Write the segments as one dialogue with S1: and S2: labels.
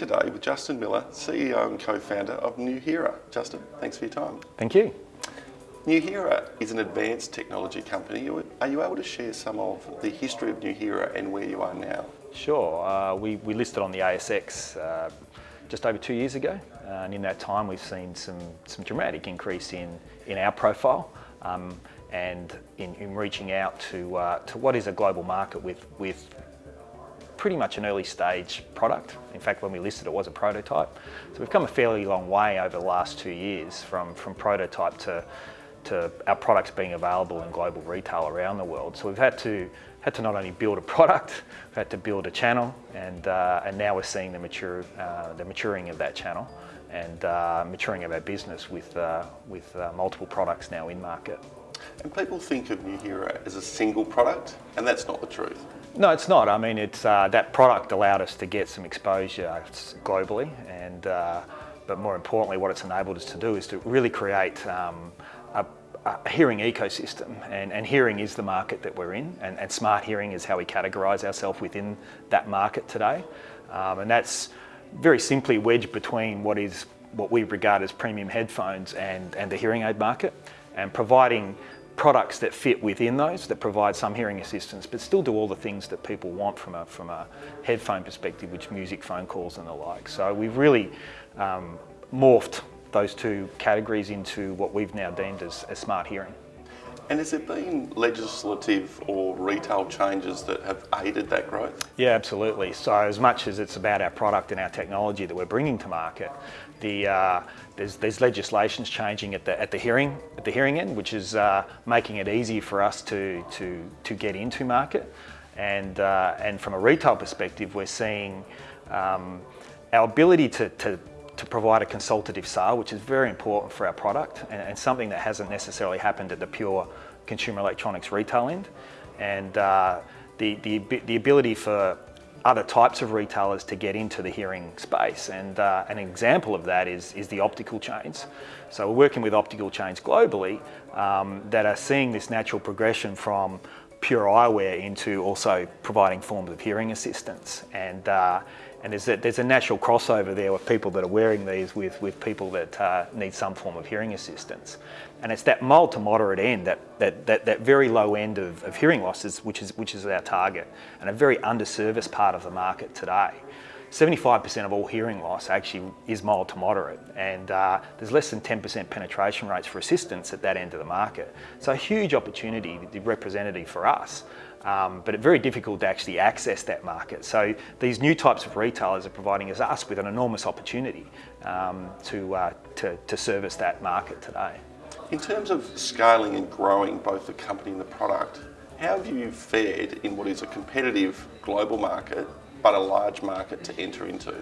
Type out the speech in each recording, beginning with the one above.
S1: today with Justin Miller, CEO and co-founder of Nuheara. Justin, thanks for your time.
S2: Thank you.
S1: Nuheara is an advanced technology company. Are you able to share some of the history of Nuheara and where you are now?
S2: Sure. Uh, we, we listed on the ASX uh, just over two years ago. Uh, and in that time, we've seen some, some dramatic increase in, in our profile um, and in, in, reaching out to, uh, to what is a global market with, with pretty much an early stage product. In fact, when we listed it was a prototype. So we've come a fairly long way over the last two years from, from prototype to, to our products being available in global retail around the world. So we've had to, had to not only build a product, we've had to build a channel and, uh, and now we're seeing the, mature, uh, the maturing of that channel and uh, maturing of our business with, uh, with uh, multiple products now in market.
S1: And people think of Nuheara as a single product, and that's not the truth.
S2: No, it's not. I mean, it's uh, that product allowed us to get some exposure globally, and uh, but more importantly, what it's enabled us to do is to really create um, a, a, hearing ecosystem, and, and, hearing is the market that we're in, and, and smart hearing is how we categorise ourselves within that market today, um, and that's very simply wedged between what is what we regard as premium headphones and, and the hearing aid market, and providing products that fit within those, that provide some hearing assistance, but still do all the things that people want from a, from a headphone perspective, which music, phone calls and the like. So we've really um, morphed those two categories into what we've now deemed as, as smart hearing.
S1: And has there been legislative or retail changes that have aided that growth?
S2: Yeah, absolutely. So as much as it's about our product and our technology that we're bringing to market, the, uh, there's, there's legislations changing at the, at the hearing at the hearing end, which is uh, making it easy for us to, to, to get into market. And, uh, and from a retail perspective, we're seeing um, our ability to, to, to provide a consultative sale, which is very important for our product and, and, something that hasn't necessarily happened at the pure consumer electronics retail end. And uh, the, the, the ability for other types of retailers to get into the hearing space. And uh, an example of that is, is the optical chains. So we're working with optical chains globally um, that are seeing this natural progression from pure eyewear into also providing forms of hearing assistance. And, uh, and there's a, there's a natural crossover there with people that are wearing these with, with people that uh, need some form of hearing assistance. And it's that mild to moderate end, that, that, that, that very low end of, of hearing losses, which is, which is our target, and a very underserviced part of the market today. 75% of all hearing loss actually is mild to moderate and uh, there's less than 10% penetration rates for assistance at that end of the market. So a huge opportunity, representative for us, um, but very difficult to actually access that market. So these new types of retailers are providing us with an enormous opportunity um, to, uh, to, to service that market today.
S1: In terms of scaling and growing both the company and the product, how have you fared in what is a competitive global market but a large market to enter into?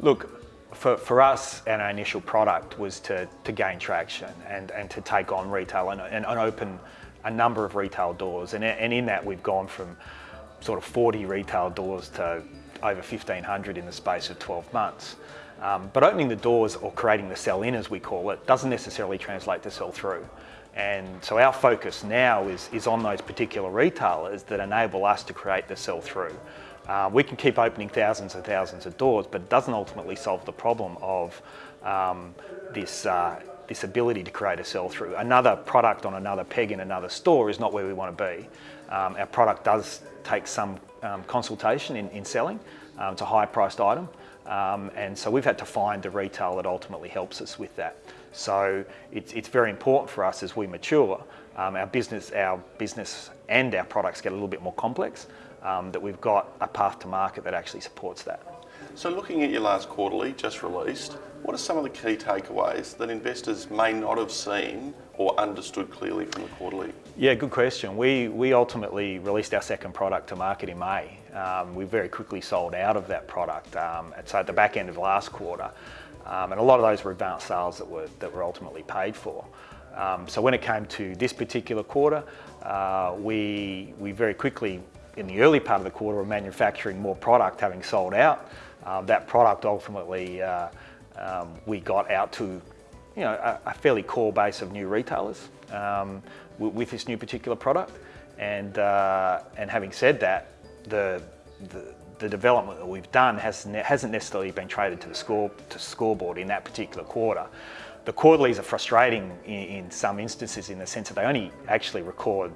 S2: Look, for, for us and our initial product was to, to gain traction and, and to take on retail and, and, and open a number of retail doors. And, and in that we've gone from sort of 40 retail doors to over 1,500 in the space of 12 months. Um, but opening the doors or creating the sell-in as we call it doesn't necessarily translate to sell-through. And so our focus now is, is on those particular retailers that enable us to create the sell-through. Uh, we can keep opening thousands and thousands of doors, but it doesn't ultimately solve the problem of um, this, uh, this ability to create a sell-through. Another product on another peg in another store is not where we want to be. Um, our product does take some um, consultation in, in selling. Um, it's a high-priced item, um, and so we've had to find the retail that ultimately helps us with that. So it's, it's very important for us as we mature, um, our business, our business and our products get a little bit more complex um, that we've got a path to market that actually supports that.
S1: So looking at your last quarterly just released, what are some of the key takeaways that investors may not have seen or understood clearly from the quarterly?
S2: Yeah, good question. We, we ultimately released our second product to market in May. Um, we very quickly sold out of that product. Um, so at the back end of last quarter, um, and a lot of those were advanced sales that were, that were ultimately paid for. Um, so when it came to this particular quarter, uh, we, we very quickly in the early part of the quarter were manufacturing more product having sold out. Um, that product ultimately uh, um, we got out to you know, a, a, fairly core base of new retailers um, with this new particular product. And, uh, and having said that, the, the, the development that we've done hasn't, hasn't necessarily been traded to the score to scoreboard in that particular quarter. The quarterlies are frustrating in, in some instances in the sense that they only actually record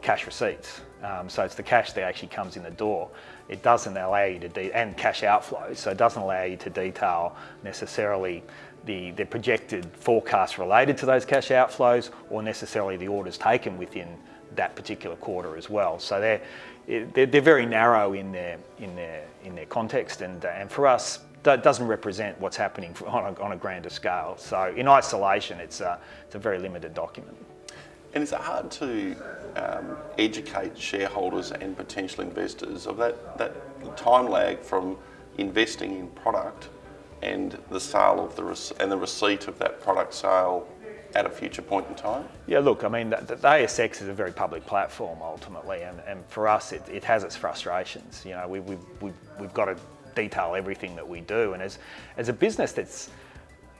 S2: cash receipts. Um, so it's the cash that actually comes in the door. It doesn't allow you to, and cash outflows, so it doesn't allow you to detail necessarily the, the projected forecast related to those cash outflows or necessarily the orders taken within that particular quarter as well. So they're, they're, they're very narrow in their, in their, in their context and, and for us, that doesn't represent what's happening on a, on a grander scale. So in isolation, it's a, it's a very limited document.
S1: And is it hard to um, educate shareholders and potential investors of that, that time lag from investing in product and the sale of the and the receipt of that product sale at a future point in time?
S2: Yeah, look, I mean, the, the ASX is a very public platform ultimately, and, and for us, it, it has its frustrations. You know, we, we, we, we've got to detail everything that we do, and as, as a business that's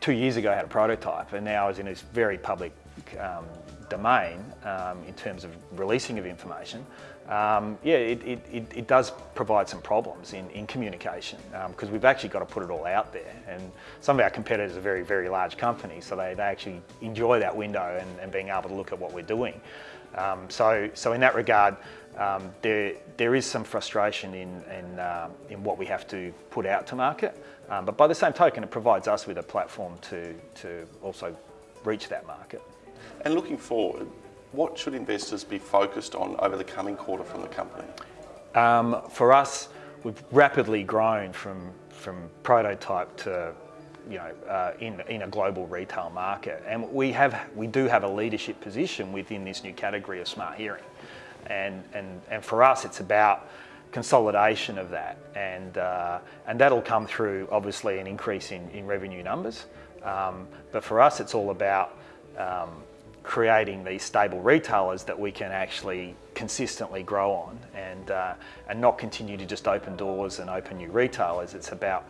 S2: two years ago had a prototype and now is in this very public um, domain um, in terms of releasing of information, um, yeah, it, it, it, does provide some problems in, in communication because um, we've actually got to put it all out there. And some of our competitors are very, very large companies, so they, they actually enjoy that window and, and being able to look at what we're doing. Um, so, so in that regard, um, there, there is some frustration in, in, uh, in what we have to put out to market. But by the same token, it provides us with a platform to, to also reach that market.
S1: And looking forward, what should investors be focused on over the coming quarter from the company?
S2: Um, for us, we've rapidly grown from, from prototype to you know, uh, in, in a global retail market. And we, have, we do have a leadership position within this new category of smart hearing. And, and, and for us, it's about consolidation of that. And, uh, and that'll come through, obviously, an increase in, in revenue numbers. Um, but for us, it's all about um, creating these stable retailers that we can actually consistently grow on and, uh, and not continue to just open doors and open new retailers. It's about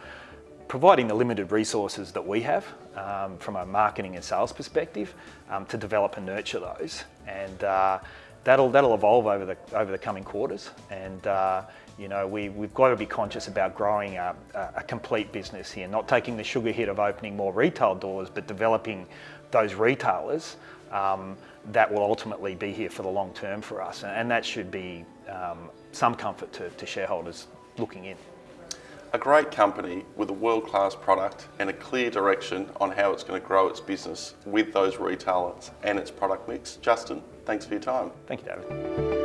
S2: providing the limited resources that we have um, from a marketing and sales perspective um, to develop and nurture those. And uh, that'll, that'll evolve over the, over the coming quarters. And uh, you know, we, we've got to be conscious about growing a, a, complete business here, not taking the sugar hit of opening more retail doors, but developing those retailers um, that will ultimately be here for the long term for us. And that should be um, some comfort to, to shareholders looking in.
S1: A great company with a world-class product and a clear direction on how it's going to grow its business with those retailers and its product mix. Justin, thanks for your time.
S2: Thank you, David.